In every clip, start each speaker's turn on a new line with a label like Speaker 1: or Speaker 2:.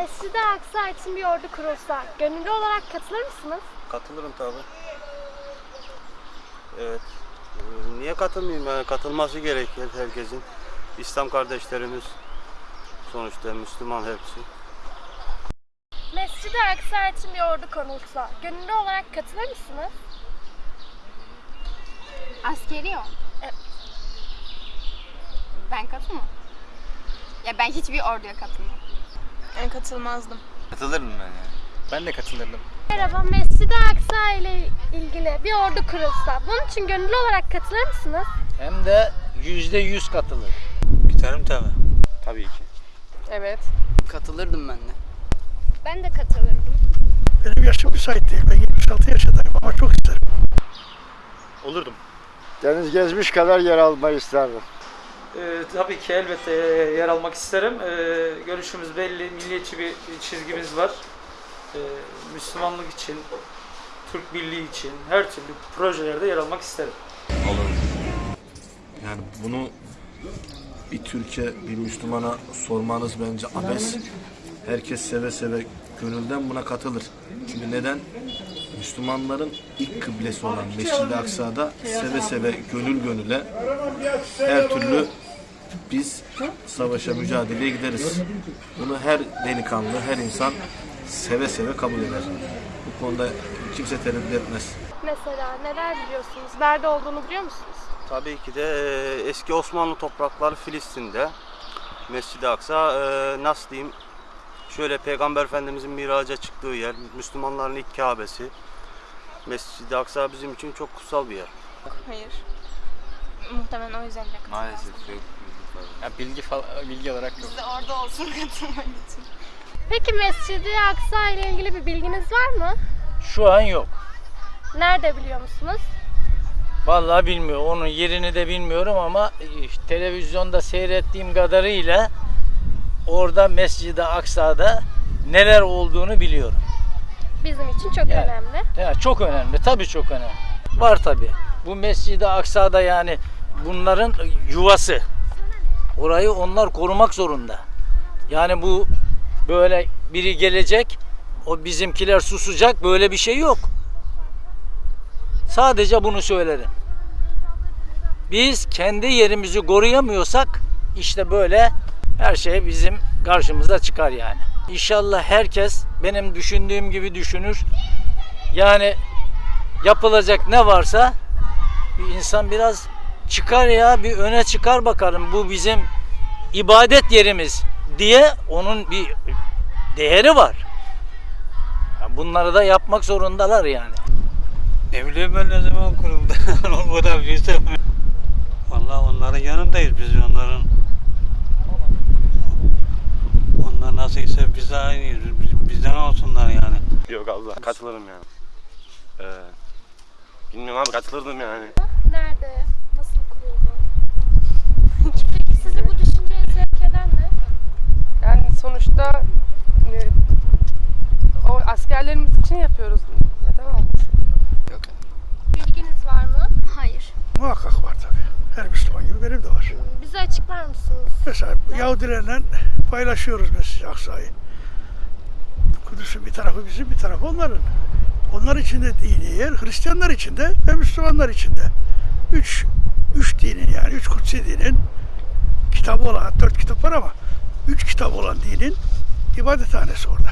Speaker 1: Mescid-i Aksa için bir ordu kurulsa gönüllü olarak katılır mısınız?
Speaker 2: Katılırım tabi. Evet. Ee, Niye katılmayayım? Yani katılması gerekir herkesin. İslam kardeşlerimiz sonuçta Müslüman hepsi.
Speaker 1: Mescid-i Aksa için bir ordu konulsa gönüllü olarak katılır mısınız?
Speaker 3: Askeri o.
Speaker 1: Evet.
Speaker 3: Ben katılmam. Ya ben hiçbir orduya katılmam.
Speaker 4: Ben katılmazdım.
Speaker 5: Katılırım ben yani.
Speaker 6: Ben de katılırdım.
Speaker 1: Merhaba, Mescid-i Aksa ile ilgili bir ordu kurulsa bunun için gönüllü olarak katılır mısınız?
Speaker 6: Hem de yüzde yüz katılır.
Speaker 5: Gitarım tabi.
Speaker 6: Tabii ki.
Speaker 4: Evet.
Speaker 7: Katılırdım ben de.
Speaker 3: Ben de katılırdım.
Speaker 8: Benim yaşım müsait değil. Ben 76 yaşındayım ama çok isterim.
Speaker 6: Olurdum.
Speaker 9: Deniz gezmiş kadar yer almayı isterdim.
Speaker 10: Ee, tabii ki elbette e, yer almak isterim. Ee, görüşümüz belli, milliyetçi bir çizgimiz var. Ee, Müslümanlık için, Türk Birliği için her türlü projelerde yer almak isterim.
Speaker 11: Olur. Yani bunu bir Türkiye, bir Müslümana sormanız bence abes. Herkes seve seve gönülden buna katılır. Çünkü neden? Müslümanların ilk kıblesi olan Mescid-i Aksa'da seve seve gönül gönüle her türlü biz savaşa mücadeleye gideriz. Bunu her delikanlı, her insan seve seve kabul eder. Bu konuda kimse tereddüt etmez.
Speaker 1: Mesela neler biliyorsunuz? Nerede olduğunu biliyor musunuz?
Speaker 2: Tabii ki de e, eski Osmanlı toprakları Filistin'de. Mescid-i Aksa e, nasıl diyeyim? Şöyle Peygamber Efendimizin miraca çıktığı yer, Müslümanların ilk Kabe'si. Mescid-i Aksa bizim için çok kutsal bir yer.
Speaker 4: Hayır. Muhtemelen o yüzden de.
Speaker 5: Maalesef yok.
Speaker 6: Ya bilgi falan, bilgi olarak yok.
Speaker 3: Biz de orada olsun katılmak için.
Speaker 1: Peki Mescid-i Aksa ile ilgili bir bilginiz var mı?
Speaker 6: Şu an yok.
Speaker 1: Nerede biliyor musunuz?
Speaker 6: Vallahi bilmiyorum. Onun yerini de bilmiyorum ama e, televizyonda seyrettiğim kadarıyla orada Mescid-i Aksa'da neler olduğunu biliyorum.
Speaker 1: Bizim için çok
Speaker 6: Yani.
Speaker 1: önemli.
Speaker 6: Ya çok önemli. Tabii çok önemli. Var tabii. Bu Mescid-i Aksa'da yani bunların yuvası. Orayı onlar korumak zorunda. Yani bu böyle biri gelecek, o bizimkiler susacak böyle bir şey yok. Sadece bunu söylerim. Biz kendi yerimizi koruyamıyorsak işte böyle her şey bizim karşımıza çıkar yani. İnşallah herkes benim düşündüğüm gibi düşünür. Yani yapılacak ne varsa bir insan biraz çıkar ya bir öne çıkar bakalım bu bizim ibadet yerimiz diye onun bir değeri var. Ya Bunları da yapmak zorundalar yani.
Speaker 5: Ne bileyim ben ne zaman kuruldu. o da bizde. Vallahi onların yanındayız biz onların. Onlar nasılsa biz de aynıyız. Biz- Bizden olsunlar yani.
Speaker 2: Yok abla katılırım yani. Ee, bilmiyorum abi katılırdım yani.
Speaker 1: Nerede? Nasıl kuruldu? Peki sizi bu düşünceye sevk eden ne?
Speaker 4: Yani sonuçta e, o askerlerimiz için yapıyoruz. Neden olmasın?
Speaker 7: Yok.
Speaker 1: Bilginiz var mı?
Speaker 3: Hayır.
Speaker 8: Muhakkak var tabii. Her Müslüman gibi benim de var.
Speaker 1: Bize açıklar mısınız?
Speaker 8: Mesela Yahudilerle paylaşıyoruz Mescid-i Aksa'yı. Kudüs'ün bir tarafı bizim, bir tarafı onların. Onlar için de dini yer, Hristiyanlar için de ve Müslümanlar için de. Üç, üç dinin yani, üç kutsi dinin kitabı olan, dört kitap var ama üç kitap olan dinin ibadethanesi orada.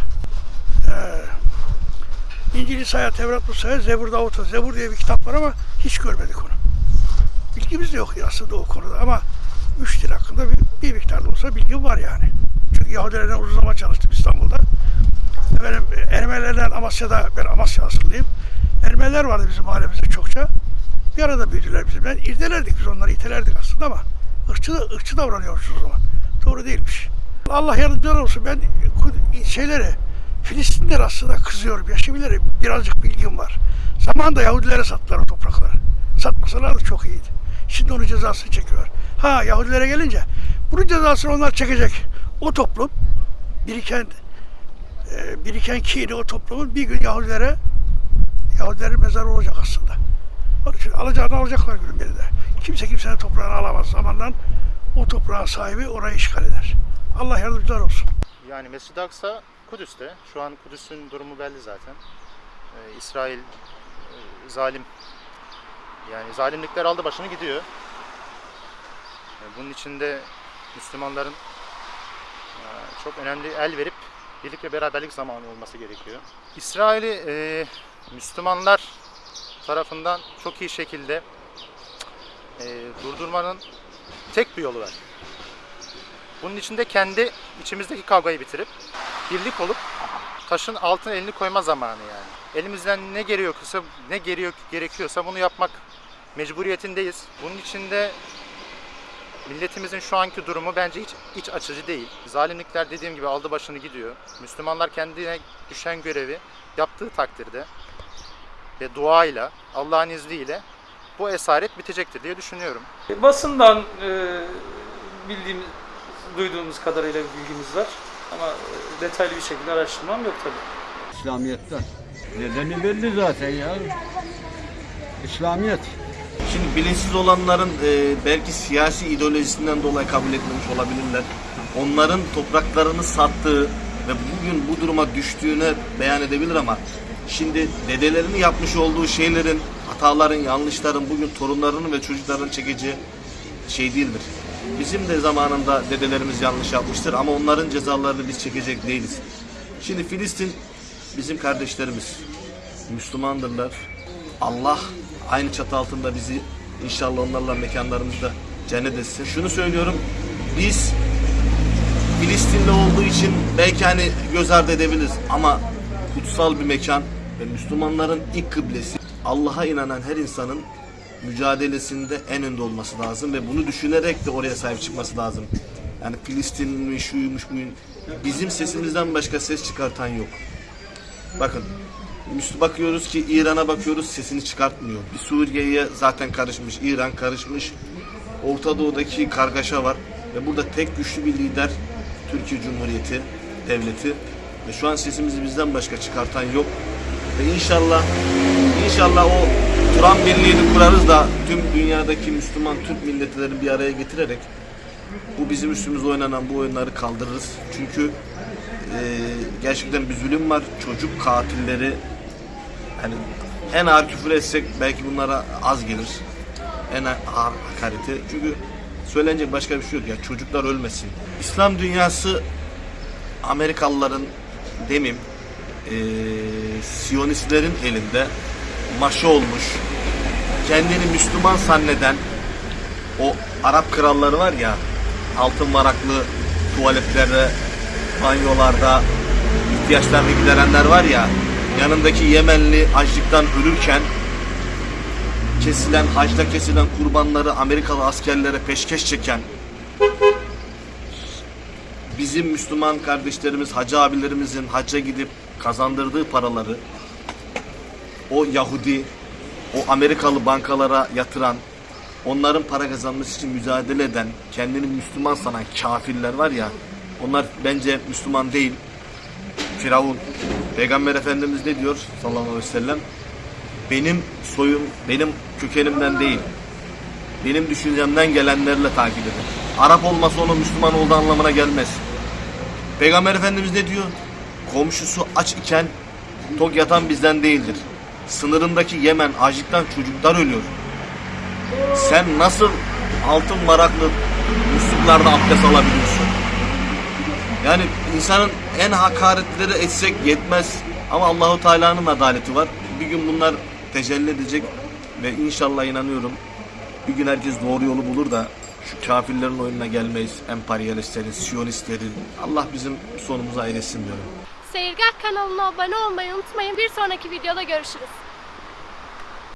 Speaker 8: Ee, İncil, İsa'ya, Tevrat, Musa'ya, Zebur, Davut'a, Zebur diye bir kitap var ama hiç görmedik onu. Bilgimiz de yok aslında o konuda ama üç dil hakkında bir, bir miktar da olsa bilgim var yani. Çünkü Yahudilerle uzun zaman çalıştım İstanbul'da. Efendim, Ermenilerden Amasya'da, ben Amasya asıllıyım. Ermeniler vardı bizim mahallemizde çokça. Bir arada büyüdüler bizimle. İrdelerdik biz onları, itelerdik aslında ama ırkçı, ırkçı davranıyormuşuz o zaman. Doğru değilmiş. Allah yardımcılar olsun. Ben şeylere, Filistinler aslında kızıyorum. Ya şimdileri birazcık bilgim var. Zamanında Yahudilere sattılar o toprakları. Satmasalar da çok iyiydi. Şimdi onun cezasını çekiyor. Ha Yahudilere gelince bunun cezasını onlar çekecek. O toplum biriken e, biriken kini o toplumun bir gün Yahudilere Yahudilerin mezarı olacak aslında. Onun için alacağını alacaklar günün birinde. Kimse kimsenin toprağını alamaz. Zamandan o toprağın sahibi orayı işgal eder. Allah yardımcılar olsun.
Speaker 12: Yani Mescid-i Aksa Kudüs'te. Şu an Kudüs'ün durumu belli zaten. Ee, İsrail e, zalim. Yani zalimlikler aldı başını gidiyor. Ee, bunun içinde Müslümanların e, çok önemli el verip birlik ve beraberlik zamanı olması gerekiyor. İsrail'i e, Müslümanlar tarafından çok iyi şekilde e, durdurmanın tek bir yolu var. Bunun içinde kendi içimizdeki kavgayı bitirip birlik olup taşın altına elini koyma zamanı yani. Elimizden ne gerekiyorsa ne gerekiyor gerekiyorsa bunu yapmak mecburiyetindeyiz. Bunun içinde milletimizin şu anki durumu bence hiç iç açıcı değil. Zalimlikler dediğim gibi aldı başını gidiyor. Müslümanlar kendine düşen görevi yaptığı takdirde ve duayla, Allah'ın izniyle bu esaret bitecektir diye düşünüyorum.
Speaker 10: Basından e, bildiğimiz, duyduğumuz kadarıyla bir bilgimiz var. Ama e, detaylı bir şekilde araştırmam yok tabii.
Speaker 13: İslamiyet'ten. Nedeni belli zaten ya. İslamiyet.
Speaker 11: Şimdi bilinçsiz olanların e, belki siyasi ideolojisinden dolayı kabul etmemiş olabilirler. Onların topraklarını sattığı ve bugün bu duruma düştüğüne beyan edebilir ama şimdi dedelerinin yapmış olduğu şeylerin, hataların, yanlışların bugün torunlarının ve çocukların çekeceği şey değildir. Bizim de zamanında dedelerimiz yanlış yapmıştır ama onların cezalarını biz çekecek değiliz. Şimdi Filistin bizim kardeşlerimiz. Müslümandırlar. Allah aynı çatı altında bizi inşallah onlarla mekanlarımızda cennet etsin. Şunu söylüyorum. Biz Filistinli olduğu için belki hani göz ardı edebiliriz ama kutsal bir mekan ve Müslümanların ilk kıblesi. Allah'a inanan her insanın mücadelesinde en önde olması lazım ve bunu düşünerek de oraya sahip çıkması lazım. Yani Filistin'in şuymuş buyun. Bizim sesimizden başka ses çıkartan yok. Bakın bakıyoruz ki İran'a bakıyoruz sesini çıkartmıyor. Bir Suriye'ye zaten karışmış, İran karışmış. Orta Doğu'daki kargaşa var ve burada tek güçlü bir lider Türkiye Cumhuriyeti devleti ve şu an sesimizi bizden başka çıkartan yok. Ve inşallah inşallah o Turan Birliği'ni kurarız da tüm dünyadaki Müslüman Türk milletlerini bir araya getirerek bu bizim üstümüze oynanan bu oyunları kaldırırız. Çünkü e, gerçekten bir zulüm var. Çocuk katilleri hani en ağır küfür etsek belki bunlara az gelir. En ağır hakareti. Çünkü söylenecek başka bir şey yok ya. Çocuklar ölmesin. İslam dünyası Amerikalıların demeyeyim e, Siyonistlerin elinde maşı olmuş. Kendini Müslüman zanneden o Arap kralları var ya altın varaklı tuvaletlerde banyolarda ihtiyaçlarını giderenler var ya yanındaki Yemenli açlıktan ölürken kesilen hacda kesilen kurbanları Amerikalı askerlere peşkeş çeken bizim Müslüman kardeşlerimiz hacı abilerimizin hacca gidip kazandırdığı paraları o Yahudi o Amerikalı bankalara yatıran onların para kazanması için mücadele eden kendini Müslüman sanan kafirler var ya onlar bence Müslüman değil. Firavun. Peygamber Efendimiz ne diyor sallallahu aleyhi ve sellem? Benim soyum, benim kökenimden değil. Benim düşüncemden gelenlerle takip edin. Arap olması onun Müslüman olduğu anlamına gelmez. Peygamber Efendimiz ne diyor? Komşusu aç iken tok yatan bizden değildir. Sınırındaki Yemen açlıktan çocuklar ölüyor. Sen nasıl altın varaklı musluklarda abdest alabiliyorsun? Yani insanın en hakaretleri etsek yetmez. Ama Allahu Teala'nın adaleti var. Bir gün bunlar tecelli edecek ve inşallah inanıyorum bir gün herkes doğru yolu bulur da şu kafirlerin oyununa gelmeyiz. Emperyalistlerin, siyonistlerin. Allah bizim sonumuzu ayırsın diyorum.
Speaker 1: Seyirgah kanalına abone olmayı unutmayın. Bir sonraki videoda görüşürüz.